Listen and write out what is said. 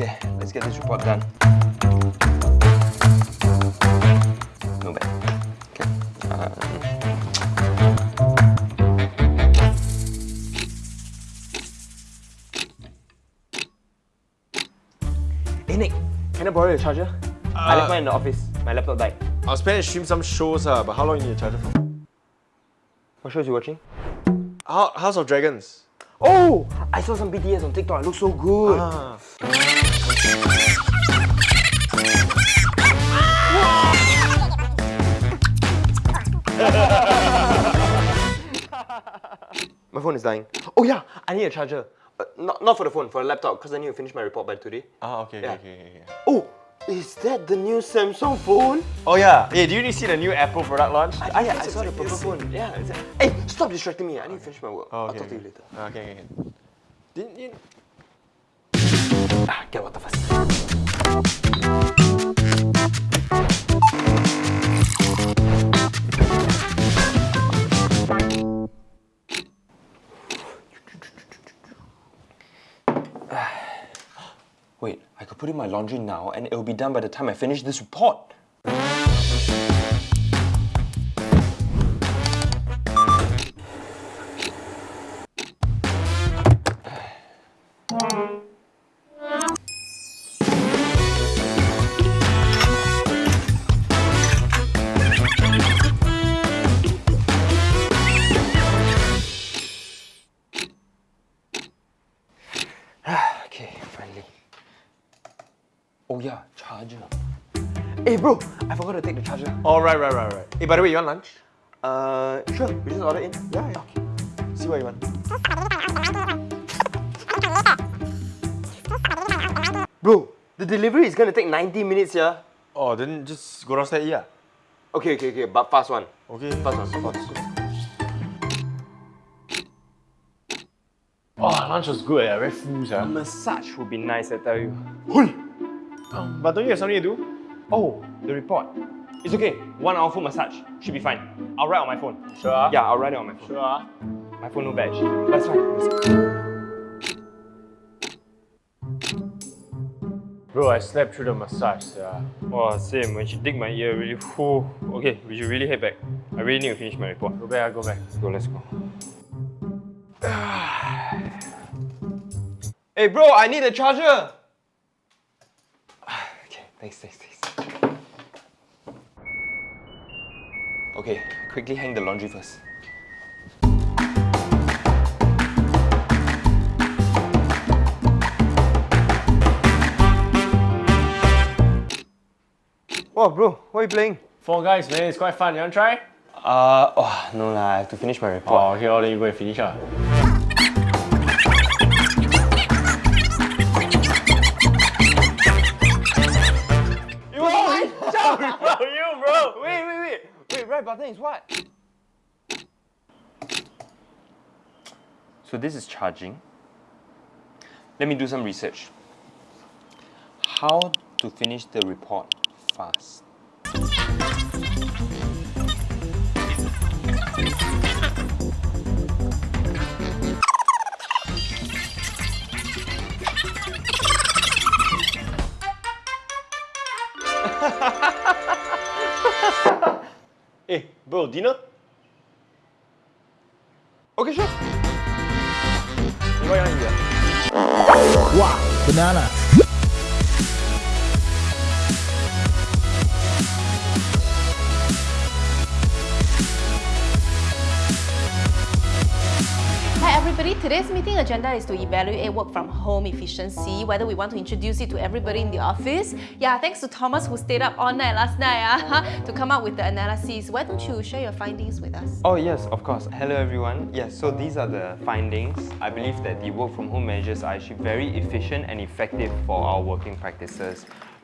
Okay, let's get this report done. No bad. Okay. Um, Hey Nick, can I borrow your charger? I left mine in the office. My laptop died. I was planning to stream some shows, uh, but how long you need to charge it for? What shows you watching? House of Dragons. Oh, I saw some BTS on TikTok. It looks so good. Ah. My phone is dying. Oh yeah, I need a charger. Uh, not, not for the phone, for the laptop, because I need to finish my report by today. Ah, okay, Yeah. okay, okay, okay. Oh, is that the new Samsung phone? Oh yeah. Hey, do you see the new Apple product launch? I, yeah, I saw the purple phone. Yeah. Hey, stop distracting me. I need to finish my work. Oh, I'll okay, talk to you later. Okay, okay, okay. Didn't you? Ah, get water first. Wait, I could put in my laundry now and it'll be done by the time I finish this report. Oh yeah, charger. Hey bro, I forgot to take the charger. Oh, right, right, right, right. Hey, by the way, you want lunch? Uh, sure, we just order in. Yeah, yeah. Okay. See what you want. Bro, the delivery is gonna take 90 minutes, yeah? Oh, then just go downstairs, yeah. Okay, okay, okay, but fast one. Okay. Fast one, fast one. Oh, lunch was good, yeah. Very full, yeah. Eh? Massage would be nice, I tell you. But don't you have something to do? Oh, the report. It's okay, one hour full massage. Should be fine. I'll write on my phone. Sure. ah? Yeah, I'll write it on my phone. Sure. My phone no badge. That's fine. That's Bro, I slept through the massage, yeah. Wow, same. When she dig my ear, really, whew. Okay, we should really head back. I really need to finish my report. Go back, go back. Let's go, let's go. hey bro, I need a charger! Okay, thanks, thanks, thanks. Okay, quickly hang the laundry first. Wow, bro, what are you playing? Fall Guys, man, it's quite fun. You want to try? Uh, oh, no lah, I have to finish my report. Oh, okay, oh, then you go and finish, ah. Is what? So this is charging. Let me do some research. How to finish the report fast. Bro, dinner? Okay, sure. Wow, banana. Everybody, today's meeting agenda is to evaluate work from home efficiency, whether we want to introduce it to everybody in the office. Yeah, thanks to Thomas who stayed up all night last night ah, to come up with the analysis. Why don't you share your findings with us? Oh yes, of course. Hello everyone. Yes, so these are the findings. I believe that the work from home measures are actually very efficient and effective for our working practices.